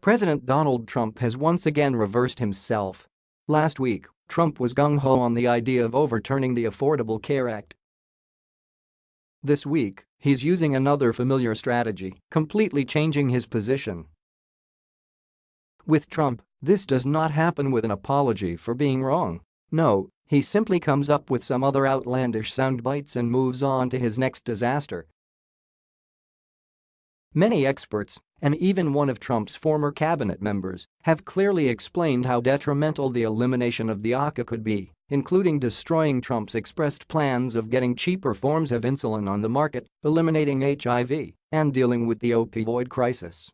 President Donald Trump has once again reversed himself. Last week, Trump was gung-ho on the idea of overturning the Affordable Care Act. This week, he's using another familiar strategy, completely changing his position. With Trump, this does not happen with an apology for being wrong. No, he simply comes up with some other outlandish soundbites and moves on to his next disaster. Many experts, and even one of Trump's former cabinet members, have clearly explained how detrimental the elimination of the ACA could be, including destroying Trump's expressed plans of getting cheaper forms of insulin on the market, eliminating HIV, and dealing with the opioid crisis.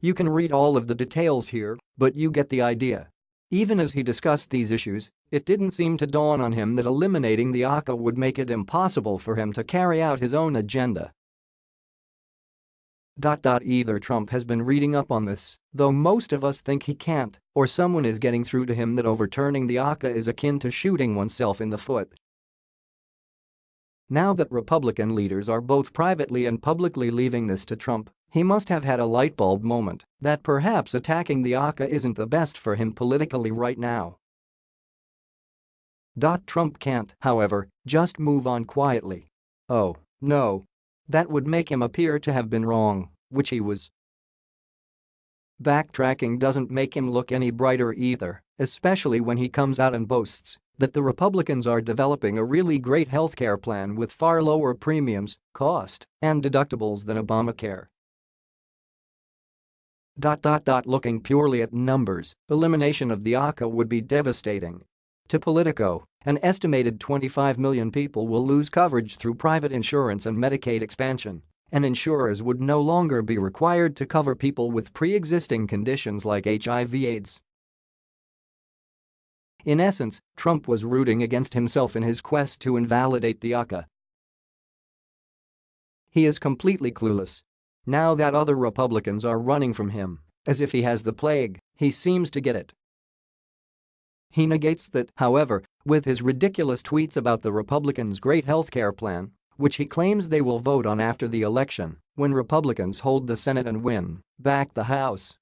You can read all of the details here, but you get the idea. Even as he discussed these issues, it didn't seem to dawn on him that eliminating the ACA would make it impossible for him to carry out his own agenda. Either Trump has been reading up on this, though most of us think he can't, or someone is getting through to him that overturning the ACA is akin to shooting oneself in the foot. Now that Republican leaders are both privately and publicly leaving this to Trump, he must have had a lightbulb moment that perhaps attacking the ACA isn't the best for him politically right now. Trump can't, however, just move on quietly. Oh, no, that would make him appear to have been wrong, which he was. Backtracking doesn't make him look any brighter either, especially when he comes out and boasts that the Republicans are developing a really great healthcare plan with far lower premiums, cost, and deductibles than Obamacare. Dot, dot, dot, looking purely at numbers, elimination of the ACA would be devastating. To Politico, an estimated 25 million people will lose coverage through private insurance and Medicaid expansion, and insurers would no longer be required to cover people with pre-existing conditions like HIV-AIDS. In essence, Trump was rooting against himself in his quest to invalidate the ACA. He is completely clueless. Now that other Republicans are running from him, as if he has the plague, he seems to get it. He negates that, however, with his ridiculous tweets about the Republicans' great health care plan, which he claims they will vote on after the election when Republicans hold the Senate and win back the House.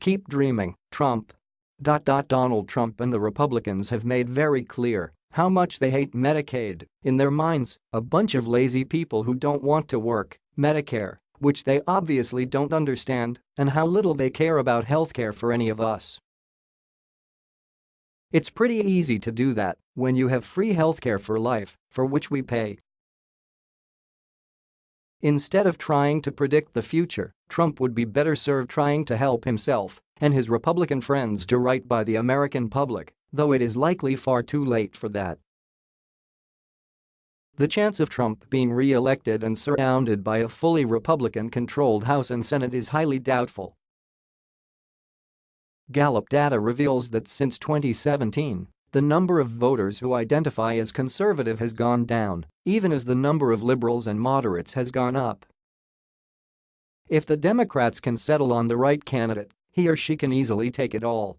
Keep dreaming, Trump. Donald Trump and the Republicans have made very clear how much they hate Medicaid, in their minds, a bunch of lazy people who don't want to work, Medicare, which they obviously don't understand, and how little they care about healthcare for any of us. It's pretty easy to do that when you have free healthcare for life, for which we pay. Instead of trying to predict the future, Trump would be better served trying to help himself and his Republican friends do right by the American public, though it is likely far too late for that. The chance of Trump being re-elected and surrounded by a fully Republican-controlled House and Senate is highly doubtful, Gallup data reveals that since 2017, the number of voters who identify as conservative has gone down, even as the number of liberals and moderates has gone up. If the Democrats can settle on the right candidate, he or she can easily take it all.